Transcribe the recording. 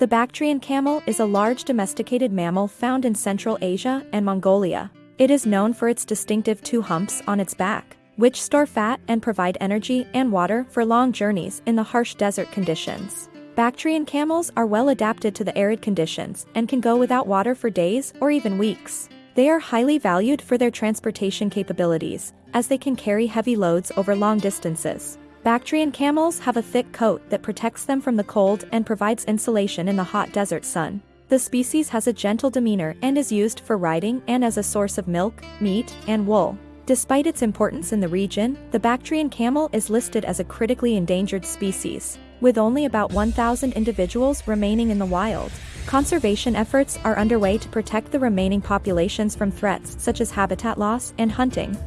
The Bactrian camel is a large domesticated mammal found in Central Asia and Mongolia. It is known for its distinctive two humps on its back, which store fat and provide energy and water for long journeys in the harsh desert conditions. Bactrian camels are well adapted to the arid conditions and can go without water for days or even weeks. They are highly valued for their transportation capabilities, as they can carry heavy loads over long distances. Bactrian camels have a thick coat that protects them from the cold and provides insulation in the hot desert sun. The species has a gentle demeanor and is used for riding and as a source of milk, meat, and wool. Despite its importance in the region, the Bactrian camel is listed as a critically endangered species, with only about 1,000 individuals remaining in the wild. Conservation efforts are underway to protect the remaining populations from threats such as habitat loss and hunting,